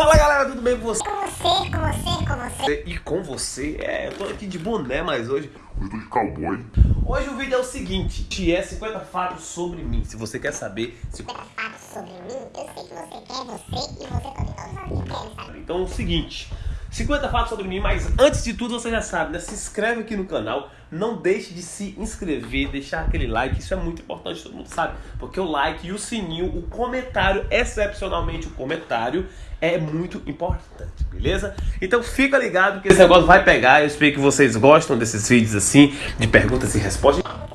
Fala galera, tudo bem com você? Com você, com você, com você. E com você? É, eu tô aqui de boné, mas hoje. Eu tô de cowboy. Hoje o vídeo é o seguinte: que é 50 fatos sobre mim. Se você quer saber. Se... fatos sobre mim, eu sei que você quer, você e você também, todos nós querem saber. Então é o seguinte. 50 fatos sobre mim, mas antes de tudo você já sabe, né? Se inscreve aqui no canal, não deixe de se inscrever, deixar aquele like, isso é muito importante, todo mundo sabe. Porque o like e o sininho, o comentário, excepcionalmente o comentário, é muito importante, beleza? Então fica ligado que esse negócio vai pegar, eu espero que vocês gostam desses vídeos assim, de perguntas e respostas.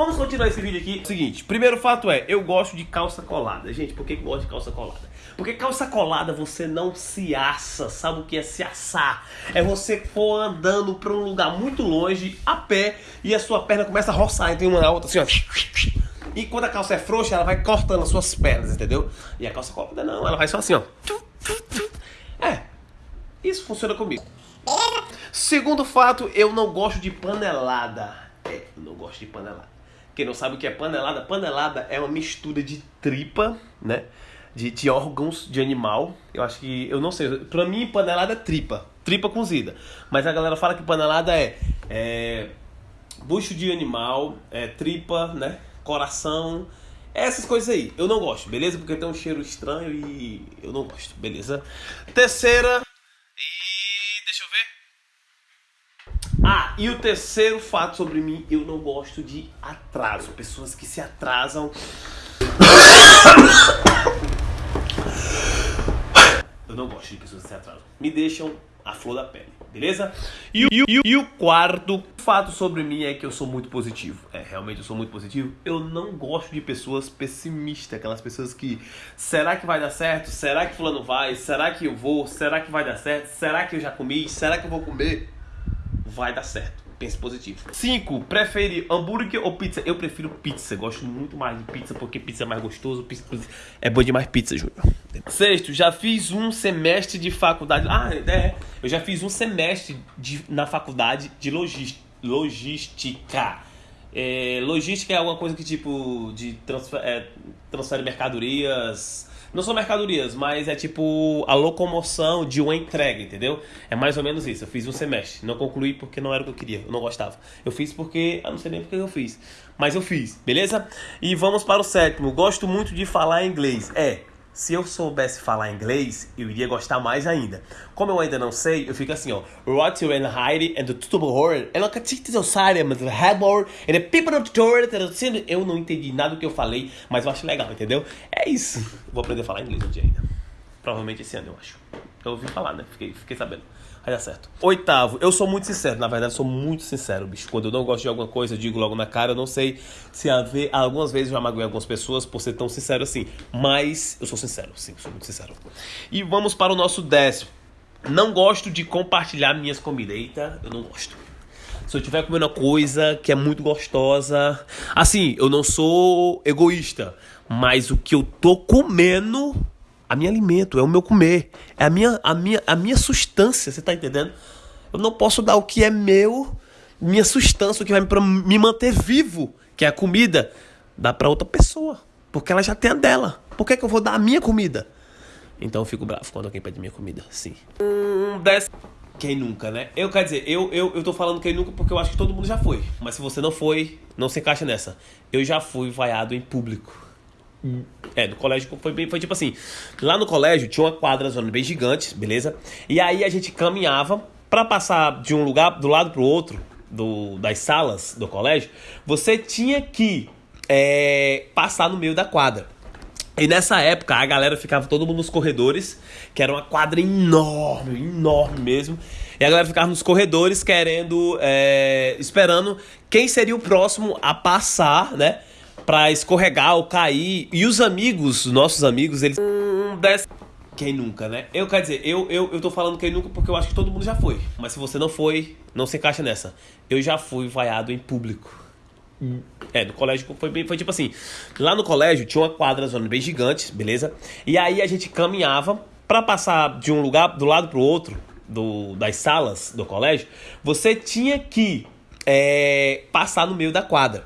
Vamos continuar esse vídeo aqui. Seguinte, primeiro fato é, eu gosto de calça colada. Gente, por que eu gosto de calça colada? Porque calça colada você não se assa, sabe o que é se assar? É você for andando para um lugar muito longe, a pé, e a sua perna começa a roçar entre uma na outra, assim, ó. E quando a calça é frouxa, ela vai cortando as suas pernas, entendeu? E a calça colada não, ela vai só assim, ó. É, isso funciona comigo. Segundo fato, eu não gosto de panelada. É, eu não gosto de panelada. Quem não sabe o que é panelada, panelada é uma mistura de tripa, né? De, de órgãos de animal. Eu acho que. Eu não sei. Pra mim, panelada é tripa. Tripa cozida. Mas a galera fala que panelada é. é bucho de animal, é tripa, né? Coração. Essas coisas aí. Eu não gosto, beleza? Porque tem um cheiro estranho e eu não gosto, beleza? Terceira. E. Deixa eu ver. Ah, e o terceiro fato sobre mim, eu não gosto de atraso. Pessoas que se atrasam. Eu não gosto de pessoas que se atrasam. Me deixam a flor da pele, beleza? E, o- e e o quarto fato sobre mim é que eu sou muito positivo. É, realmente eu sou muito positivo. Eu não gosto de pessoas pessimistas, aquelas pessoas que será que vai dar certo? Será que fulano vai? Será que eu vou? Será que vai dar certo? Será que eu já comi? Será que eu vou comer? Vai dar certo. Pense positivo. 5. Prefere hambúrguer ou pizza? Eu prefiro pizza. Gosto muito mais de pizza porque pizza é mais gostoso. Pizza é bom demais pizza, Júnior. Sexto, já fiz um semestre de faculdade. Ah, é. Eu já fiz um semestre de, na faculdade de logística. É, logística é alguma coisa que tipo de transfer, é, transfere mercadorias. Não são mercadorias, mas é tipo a locomoção de uma entrega, entendeu? É mais ou menos isso. Eu fiz um semestre. Não concluí porque não era o que eu queria. Eu não gostava. Eu fiz porque. Eu não sei nem porque eu fiz. Mas eu fiz, beleza? E vamos para o sétimo. Gosto muito de falar inglês. É. Se eu soubesse falar inglês, eu iria gostar mais ainda. Como eu ainda não sei, eu fico assim, ó. What you and hide and the tutable horror and it outside and the headboard and the people of the door Eu não entendi nada do que eu falei, mas eu acho legal, entendeu? É isso. Vou aprender a falar inglês um dia ainda. Provavelmente esse ano, eu acho. Eu ouvi falar, né? Fiquei, fiquei sabendo. Vai dar certo. Oitavo, eu sou muito sincero. Na verdade, sou muito sincero, bicho. Quando eu não gosto de alguma coisa, eu digo logo na cara. Eu não sei se haver. Algumas vezes eu já magoei algumas pessoas por ser tão sincero assim. Mas eu sou sincero, sim, sou muito sincero. E vamos para o nosso décimo. Não gosto de compartilhar minhas comidas. Eita, eu não gosto. Se eu estiver comendo uma coisa que é muito gostosa. Assim, eu não sou egoísta. Mas o que eu tô comendo a minha alimento, é o meu comer, é a minha, a minha, a minha sustância, você tá entendendo? Eu não posso dar o que é meu, minha sustância, o que vai me, manter vivo, que é a comida, dar para outra pessoa, porque ela já tem a dela. Por que, que eu vou dar a minha comida? Então eu fico bravo quando alguém pede minha comida, sim. Um décimo. Quem nunca, né? Eu quero dizer, eu, eu, eu tô falando quem nunca porque eu acho que todo mundo já foi. Mas se você não foi, não se encaixa nessa. Eu já fui vaiado em público. É, no colégio foi, bem, foi tipo assim. Lá no colégio tinha uma quadra zona bem gigante, beleza? E aí a gente caminhava para passar de um lugar do lado pro outro do, das salas do colégio. Você tinha que é, passar no meio da quadra. E nessa época a galera ficava todo mundo nos corredores, que era uma quadra enorme, enorme mesmo. E a galera ficava nos corredores querendo, é, esperando quem seria o próximo a passar, né? Pra escorregar ou cair. E os amigos, nossos amigos, eles. Quem nunca, né? Eu quero dizer, eu, eu, eu tô falando quem nunca porque eu acho que todo mundo já foi. Mas se você não foi, não se encaixa nessa. Eu já fui vaiado em público. É, no colégio foi, foi tipo assim. Lá no colégio tinha uma quadra zona bem gigante, beleza? E aí a gente caminhava para passar de um lugar do lado pro outro do, das salas do colégio. Você tinha que é, passar no meio da quadra.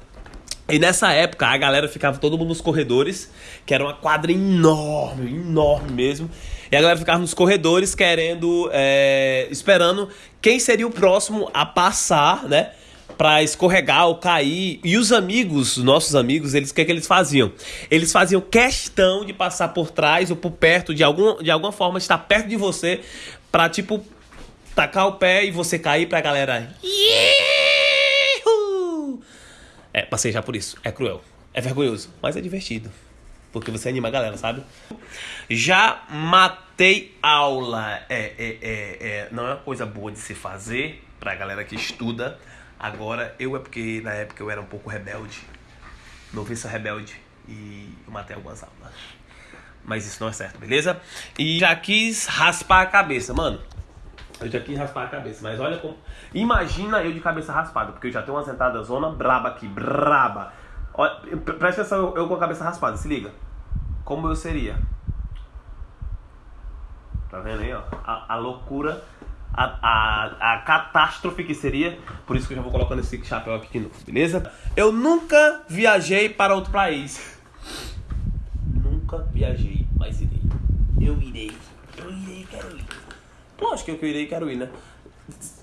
E nessa época a galera ficava todo mundo nos corredores, que era uma quadra enorme, enorme mesmo. E a galera ficava nos corredores querendo, é, esperando quem seria o próximo a passar, né? Pra escorregar ou cair. E os amigos, nossos amigos, eles o que, é que eles faziam? Eles faziam questão de passar por trás ou por perto, de, algum, de alguma forma, estar perto de você, pra tipo, tacar o pé e você cair pra galera. Iiii! É, passei já por isso. É cruel. É vergonhoso. Mas é divertido. Porque você anima a galera, sabe? Já matei aula. É, é, é, é, não é uma coisa boa de se fazer pra galera que estuda. Agora, eu é porque na época eu era um pouco rebelde. Noviça rebelde. E eu matei algumas aulas. Mas isso não é certo, beleza? E já quis raspar a cabeça, mano. Eu já quis raspar a cabeça, mas olha como. Imagina eu de cabeça raspada, porque eu já tenho uma sentada zona braba aqui, braba. Olha, presta atenção, eu com a cabeça raspada, se liga. Como eu seria? Tá vendo aí, ó? A, a loucura, a, a, a catástrofe que seria. Por isso que eu já vou colocando esse chapéu aqui de novo, beleza? Eu nunca viajei para outro país. Nunca viajei, mas irei. Eu irei. Eu irei, quero ir. Lógico que eu irei e quero ir, né?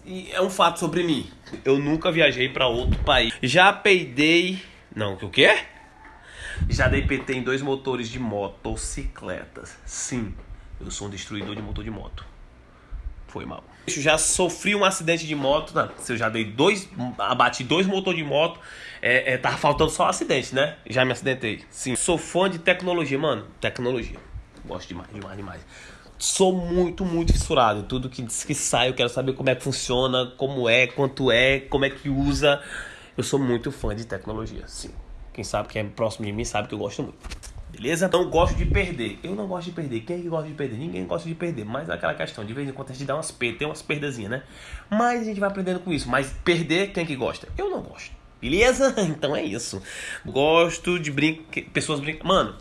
E é um fato sobre mim. Eu nunca viajei para outro país. Já peidei. Não, o quê? Já dei PT em dois motores de motocicletas. Sim, eu sou um destruidor de motor de moto. Foi mal. Eu já sofri um acidente de moto. Não, se eu já dei dois. Abati dois motores de moto. É, é, tava faltando só acidente, né? Já me acidentei. Sim. Sou fã de tecnologia, mano. Tecnologia. Gosto demais, demais, demais sou muito, muito fissurado em tudo que, que sai. Eu quero saber como é que funciona, como é, quanto é, como é que usa. Eu sou muito fã de tecnologia, sim. Quem sabe, quem é próximo de mim sabe que eu gosto muito. Beleza? Não gosto de perder. Eu não gosto de perder. Quem é que gosta de perder? Ninguém gosta de perder. Mas é aquela questão, de vez em quando a gente dá umas perdas, tem umas perdazinhas, né? Mas a gente vai aprendendo com isso. Mas perder, quem é que gosta? Eu não gosto. Beleza? Então é isso. Gosto de brincar. Pessoas brincam. Mano,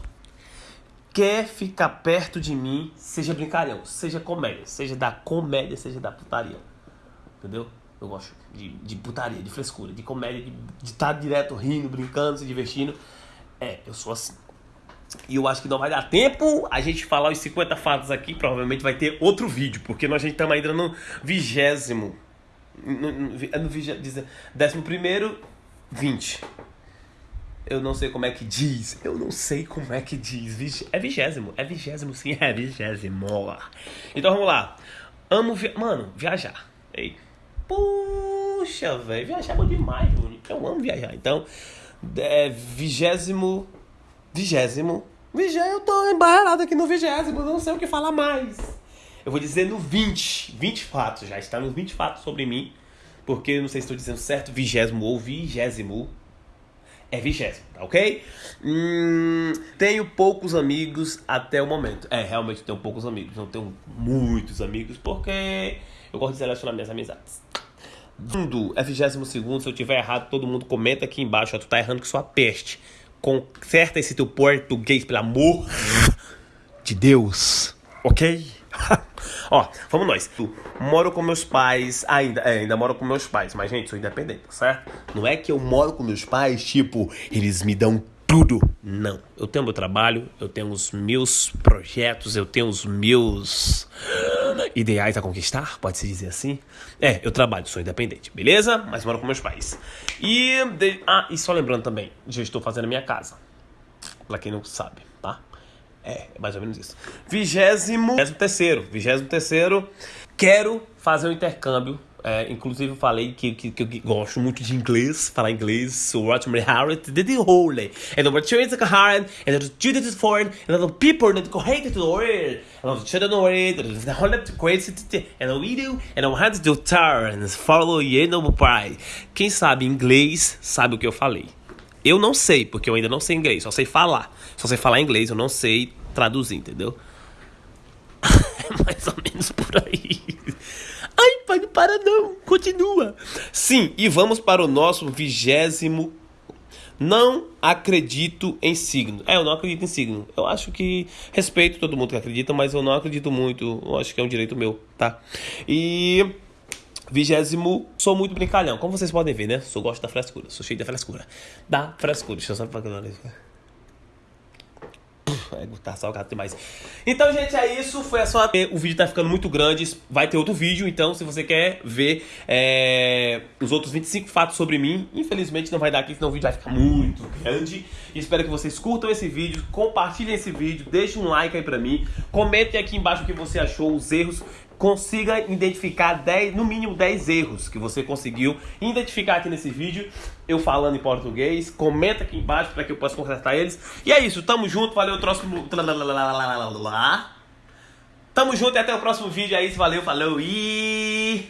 quer ficar perto de mim, seja brincalhão, seja comédia, seja da comédia, seja da putaria. Entendeu? Eu gosto de, de putaria, de frescura, de comédia, de estar tá direto rindo, brincando, se divertindo. É, eu sou assim. E eu acho que não vai dar tempo a gente falar os 50 fatos aqui. Provavelmente vai ter outro vídeo, porque nós estamos ainda no vigésimo. No, no, no, no décimo primeiro, 20. Eu não sei como é que diz. Eu não sei como é que diz. É vigésimo. É vigésimo, sim. É vigésimo. Então vamos lá. Amo. Vi... Mano, viajar. Ei. Puxa, velho. Viajar é bom demais, Júnior. Eu amo viajar. Então, é vigésimo. Vigésimo. Vigésimo. Eu tô embaralhado aqui no vigésimo. Não sei o que falar mais. Eu vou dizer no 20. 20 fatos. Já está nos 20 fatos sobre mim. Porque não sei se estou dizendo certo. Vigésimo ou vigésimo é vigésimo, tá ok? Hum, tenho poucos amigos até o momento. É, realmente tenho poucos amigos. Não tenho muitos amigos porque eu gosto de selecionar minhas amizades. Mundo é 22 segundo. Se eu tiver errado, todo mundo comenta aqui embaixo. Ó, tu tá errando que sua peste. Conserta esse teu português, pelo amor de Deus. Ok? Ó, vamos nós. Moro com meus pais, ainda, é, ainda moro com meus pais, mas gente, sou independente, certo? Não é que eu moro com meus pais, tipo, eles me dão tudo. Não. Eu tenho meu trabalho, eu tenho os meus projetos, eu tenho os meus ideais a conquistar, pode-se dizer assim. É, eu trabalho, sou independente, beleza? Mas moro com meus pais. E. De... Ah, e só lembrando também, já estou fazendo a minha casa. Pra quem não sabe, tá? É, é mais ou menos isso. Vigésimo, vigésimo terceiro, vigésimo terceiro, quero fazer um intercâmbio. É, inclusive eu falei que, que, que, eu gosto muito de inglês, falar inglês, sou Rosemary Harriet, did the holy, and the children are hard, and the students is foreign, and the people that to the world, and the children worried, and the whole crazy, and the video, and the hands to turn, follow you no pride. Quem sabe inglês sabe o que eu falei. Eu não sei, porque eu ainda não sei inglês, só sei falar. Só sei falar inglês, eu não sei traduzir, entendeu? é mais ou menos por aí. Ai, pai, não para não, continua. Sim, e vamos para o nosso vigésimo. Não acredito em signo. É, eu não acredito em signo. Eu acho que respeito todo mundo que acredita, mas eu não acredito muito. Eu acho que é um direito meu, tá? E Vigésimo, sou muito brincalhão. Como vocês podem ver, né? Sou gosto da frescura. Sou cheio da frescura. Da frescura. Deixa eu só pra é, tá salgado demais. Então, gente, é isso. Foi só. O vídeo tá ficando muito grande. Vai ter outro vídeo. Então, se você quer ver é, os outros 25 fatos sobre mim, infelizmente não vai dar aqui, senão o vídeo vai ficar muito grande. Espero que vocês curtam esse vídeo, compartilhem esse vídeo, deixem um like aí pra mim. Comentem aqui embaixo o que você achou, os erros consiga identificar 10, no mínimo 10 erros que você conseguiu identificar aqui nesse vídeo, eu falando em português. Comenta aqui embaixo para que eu possa consertar eles. E é isso, tamo junto, valeu, próximo. Tamo junto e até o próximo vídeo. É isso, valeu, falou e.